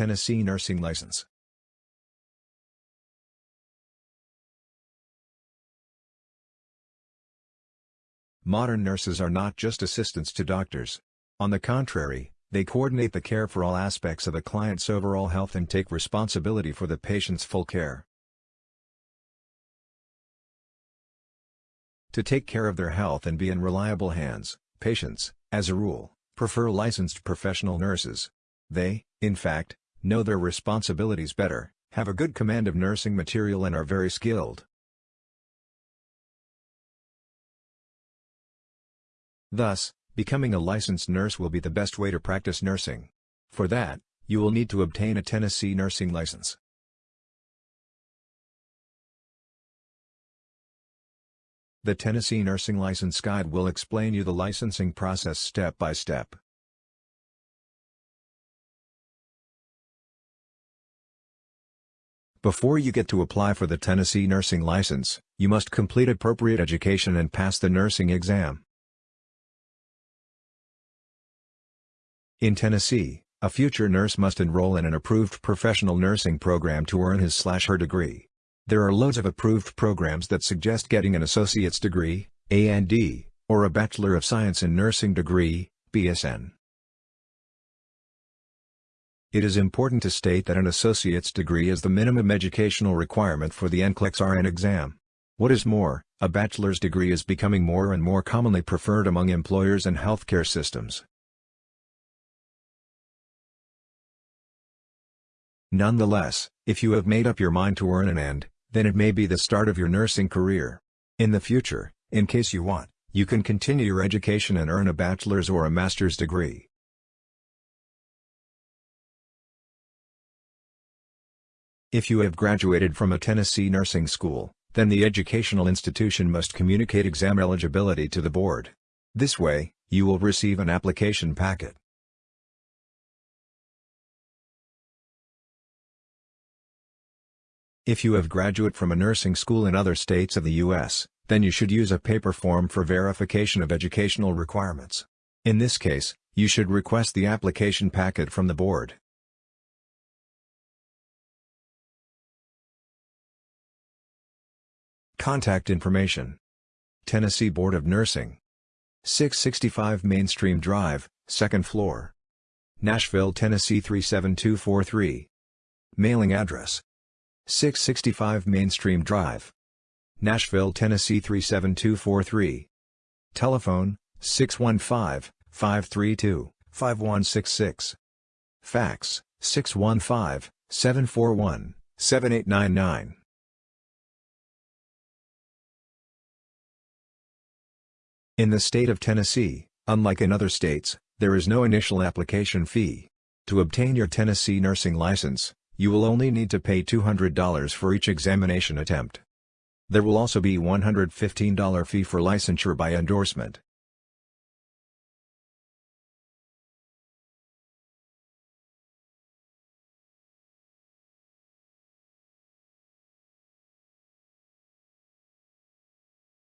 Tennessee nursing license. Modern nurses are not just assistants to doctors. On the contrary, they coordinate the care for all aspects of a client's overall health and take responsibility for the patient's full care. To take care of their health and be in reliable hands, patients, as a rule, prefer licensed professional nurses. They, in fact, know their responsibilities better, have a good command of nursing material and are very skilled. Thus, becoming a licensed nurse will be the best way to practice nursing. For that, you will need to obtain a Tennessee nursing license. The Tennessee Nursing License Guide will explain you the licensing process step by step. Before you get to apply for the Tennessee nursing license, you must complete appropriate education and pass the nursing exam. In Tennessee, a future nurse must enroll in an approved professional nursing program to earn his/her degree. There are loads of approved programs that suggest getting an associate's degree, A&D, or a Bachelor of Science in Nursing degree, BSN. It is important to state that an associate's degree is the minimum educational requirement for the NCLEX RN exam. What is more, a bachelor's degree is becoming more and more commonly preferred among employers and healthcare systems. Nonetheless, if you have made up your mind to earn an end, then it may be the start of your nursing career. In the future, in case you want, you can continue your education and earn a bachelor's or a master's degree. If you have graduated from a Tennessee nursing school, then the educational institution must communicate exam eligibility to the board. This way, you will receive an application packet. If you have graduate from a nursing school in other states of the U.S., then you should use a paper form for verification of educational requirements. In this case, you should request the application packet from the board. Contact information Tennessee Board of Nursing 665 Mainstream Drive, 2nd floor. Nashville, Tennessee 37243. Mailing address 665 Mainstream Drive. Nashville, Tennessee 37243. Telephone, 615-532-5166. Fax, 615-741-7899. In the state of Tennessee, unlike in other states, there is no initial application fee. To obtain your Tennessee nursing license, you will only need to pay $200 for each examination attempt. There will also be $115 fee for licensure by endorsement.